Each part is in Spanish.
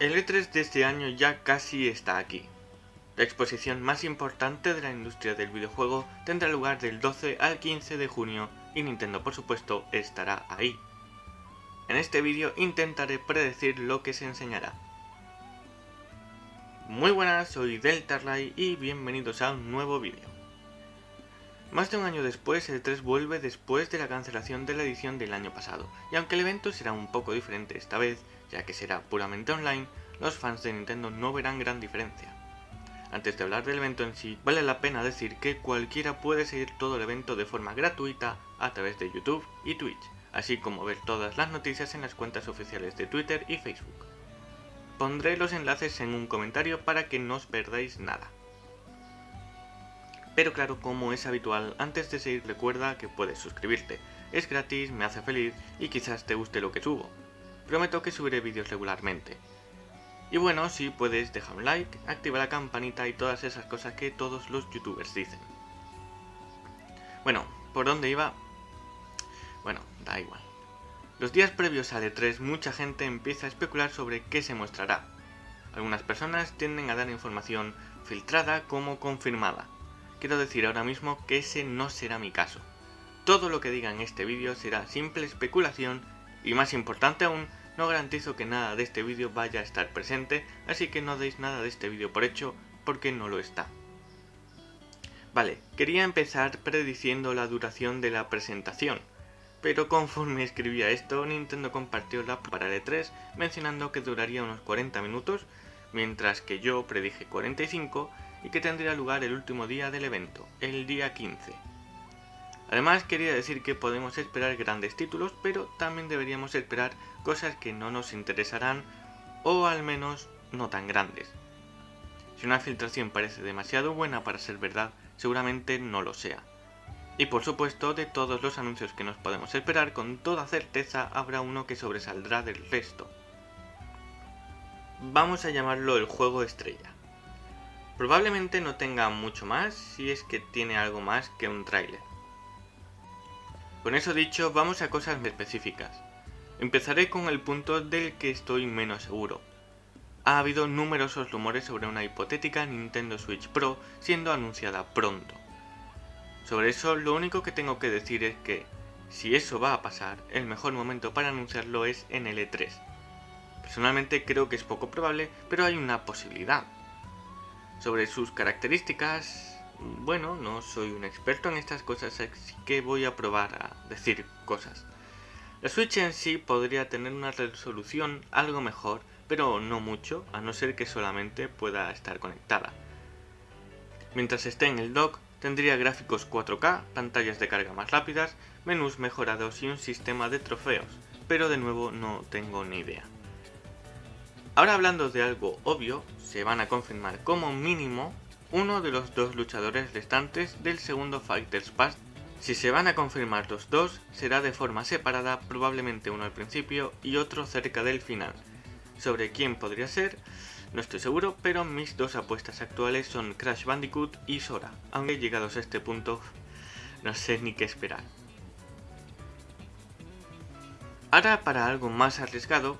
El E3 de este año ya casi está aquí. La exposición más importante de la industria del videojuego tendrá lugar del 12 al 15 de junio y Nintendo por supuesto estará ahí. En este vídeo intentaré predecir lo que se enseñará. Muy buenas, soy Deltarly y bienvenidos a un nuevo vídeo. Más de un año después, el 3 vuelve después de la cancelación de la edición del año pasado, y aunque el evento será un poco diferente esta vez, ya que será puramente online, los fans de Nintendo no verán gran diferencia. Antes de hablar del evento en sí, vale la pena decir que cualquiera puede seguir todo el evento de forma gratuita a través de YouTube y Twitch, así como ver todas las noticias en las cuentas oficiales de Twitter y Facebook. Pondré los enlaces en un comentario para que no os perdáis nada. Pero claro, como es habitual, antes de seguir recuerda que puedes suscribirte. Es gratis, me hace feliz y quizás te guste lo que subo. Prometo que subiré vídeos regularmente. Y bueno, si puedes dejar un like, activa la campanita y todas esas cosas que todos los youtubers dicen. Bueno, ¿por dónde iba? Bueno, da igual. Los días previos a E3 mucha gente empieza a especular sobre qué se mostrará. Algunas personas tienden a dar información filtrada como confirmada. Quiero decir ahora mismo que ese no será mi caso. Todo lo que diga en este vídeo será simple especulación y más importante aún, no garantizo que nada de este vídeo vaya a estar presente, así que no deis nada de este vídeo por hecho, porque no lo está. Vale, quería empezar prediciendo la duración de la presentación, pero conforme escribía esto, Nintendo compartió la para el E3 mencionando que duraría unos 40 minutos, mientras que yo predije 45 y que tendría lugar el último día del evento, el día 15. Además quería decir que podemos esperar grandes títulos, pero también deberíamos esperar cosas que no nos interesarán o al menos no tan grandes. Si una filtración parece demasiado buena para ser verdad, seguramente no lo sea. Y por supuesto, de todos los anuncios que nos podemos esperar, con toda certeza habrá uno que sobresaldrá del resto. Vamos a llamarlo el juego estrella. Probablemente no tenga mucho más si es que tiene algo más que un tráiler. Con eso dicho, vamos a cosas específicas. Empezaré con el punto del que estoy menos seguro. Ha habido numerosos rumores sobre una hipotética Nintendo Switch Pro siendo anunciada pronto. Sobre eso lo único que tengo que decir es que, si eso va a pasar, el mejor momento para anunciarlo es en el E3. Personalmente creo que es poco probable, pero hay una posibilidad. Sobre sus características, bueno, no soy un experto en estas cosas, así que voy a probar a decir cosas. La Switch en sí podría tener una resolución algo mejor, pero no mucho, a no ser que solamente pueda estar conectada. Mientras esté en el dock, tendría gráficos 4K, pantallas de carga más rápidas, menús mejorados y un sistema de trofeos, pero de nuevo no tengo ni idea. Ahora hablando de algo obvio, se van a confirmar como mínimo uno de los dos luchadores restantes del segundo Fighters Pass. Si se van a confirmar los dos, será de forma separada, probablemente uno al principio y otro cerca del final. Sobre quién podría ser, no estoy seguro, pero mis dos apuestas actuales son Crash Bandicoot y Sora, aunque llegados a este punto no sé ni qué esperar. Ahora para algo más arriesgado,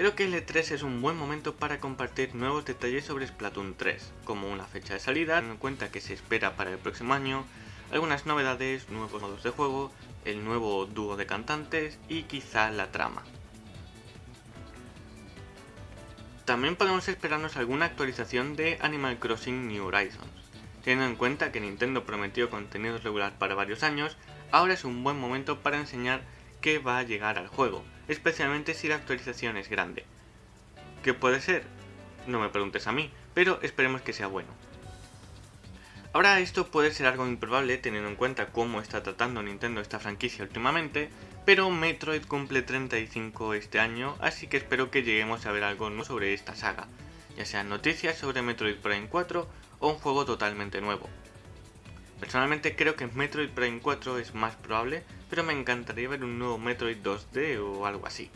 Creo que el E3 es un buen momento para compartir nuevos detalles sobre Splatoon 3, como una fecha de salida, teniendo en cuenta que se espera para el próximo año, algunas novedades, nuevos modos de juego, el nuevo dúo de cantantes y quizá la trama. También podemos esperarnos alguna actualización de Animal Crossing New Horizons. Teniendo en cuenta que Nintendo prometió contenido regular para varios años, ahora es un buen momento para enseñar qué va a llegar al juego, especialmente si la actualización es grande. ¿Qué puede ser? No me preguntes a mí, pero esperemos que sea bueno. Ahora esto puede ser algo improbable teniendo en cuenta cómo está tratando Nintendo esta franquicia últimamente, pero Metroid cumple 35 este año, así que espero que lleguemos a ver algo nuevo sobre esta saga, ya sean noticias sobre Metroid Prime 4 o un juego totalmente nuevo. Personalmente creo que Metroid Prime 4 es más probable, pero me encantaría ver un nuevo Metroid 2D o algo así.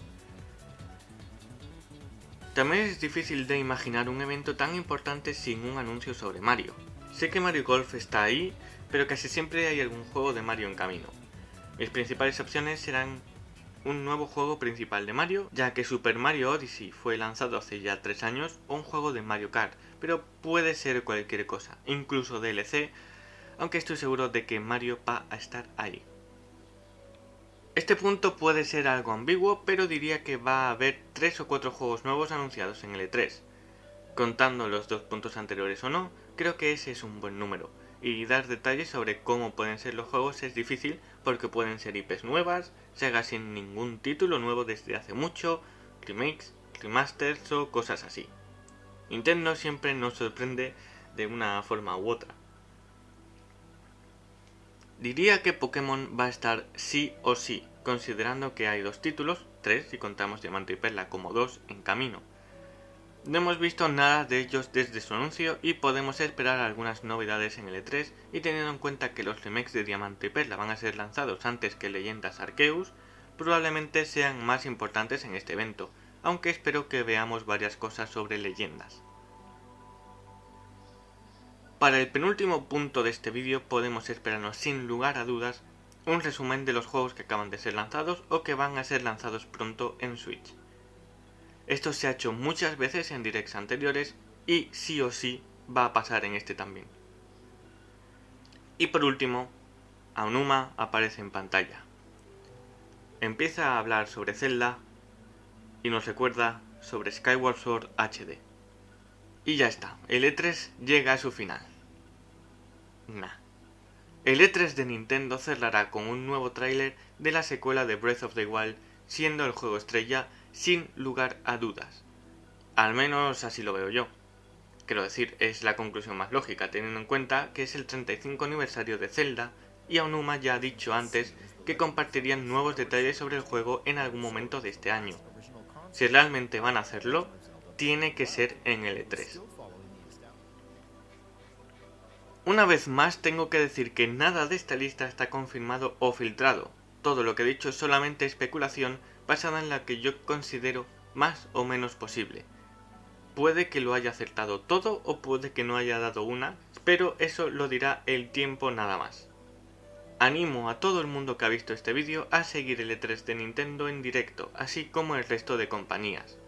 También es difícil de imaginar un evento tan importante sin un anuncio sobre Mario. Sé que Mario Golf está ahí, pero casi siempre hay algún juego de Mario en camino. Mis principales opciones serán un nuevo juego principal de Mario, ya que Super Mario Odyssey fue lanzado hace ya 3 años, o un juego de Mario Kart, pero puede ser cualquier cosa, incluso DLC, aunque estoy seguro de que Mario va a estar ahí. Este punto puede ser algo ambiguo, pero diría que va a haber 3 o 4 juegos nuevos anunciados en el E3. Contando los dos puntos anteriores o no, creo que ese es un buen número y dar detalles sobre cómo pueden ser los juegos es difícil porque pueden ser IPs nuevas, Sega sin ningún título nuevo desde hace mucho, remakes, remasters o cosas así. Nintendo siempre nos sorprende de una forma u otra. Diría que Pokémon va a estar sí o sí, considerando que hay dos títulos, tres si contamos Diamante y Perla como dos, en camino. No hemos visto nada de ellos desde su anuncio y podemos esperar algunas novedades en el E3 y teniendo en cuenta que los remakes de Diamante y Perla van a ser lanzados antes que Leyendas Arceus, probablemente sean más importantes en este evento, aunque espero que veamos varias cosas sobre leyendas. Para el penúltimo punto de este vídeo podemos esperarnos sin lugar a dudas un resumen de los juegos que acaban de ser lanzados o que van a ser lanzados pronto en Switch. Esto se ha hecho muchas veces en directs anteriores y sí o sí va a pasar en este también. Y por último, Aonuma aparece en pantalla. Empieza a hablar sobre Zelda y nos recuerda sobre Skyward Sword HD. Y ya está, el E3 llega a su final. El E3 de Nintendo cerrará con un nuevo tráiler de la secuela de Breath of the Wild, siendo el juego estrella sin lugar a dudas. Al menos así lo veo yo. Quiero decir, es la conclusión más lógica, teniendo en cuenta que es el 35 aniversario de Zelda y Aonuma ya ha dicho antes que compartirían nuevos detalles sobre el juego en algún momento de este año. Si realmente van a hacerlo, tiene que ser en el E3. Una vez más tengo que decir que nada de esta lista está confirmado o filtrado, todo lo que he dicho es solamente especulación basada en la que yo considero más o menos posible. Puede que lo haya acertado todo o puede que no haya dado una, pero eso lo dirá el tiempo nada más. Animo a todo el mundo que ha visto este vídeo a seguir el E3 de Nintendo en directo, así como el resto de compañías.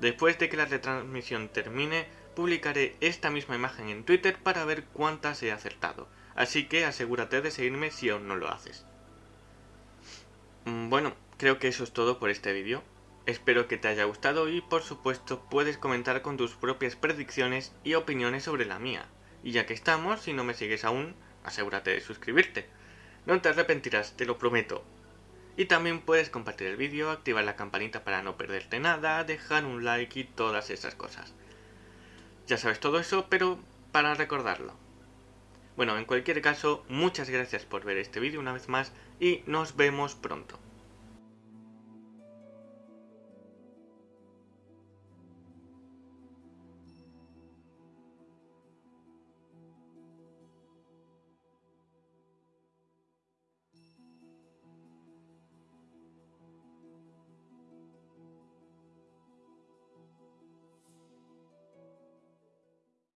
Después de que la retransmisión termine, publicaré esta misma imagen en Twitter para ver cuántas he acertado, así que asegúrate de seguirme si aún no lo haces. Mm, bueno, creo que eso es todo por este vídeo. Espero que te haya gustado y por supuesto puedes comentar con tus propias predicciones y opiniones sobre la mía. Y ya que estamos, si no me sigues aún, asegúrate de suscribirte. No te arrepentirás, te lo prometo. Y también puedes compartir el vídeo, activar la campanita para no perderte nada, dejar un like y todas esas cosas. Ya sabes todo eso, pero para recordarlo. Bueno, en cualquier caso, muchas gracias por ver este vídeo una vez más y nos vemos pronto.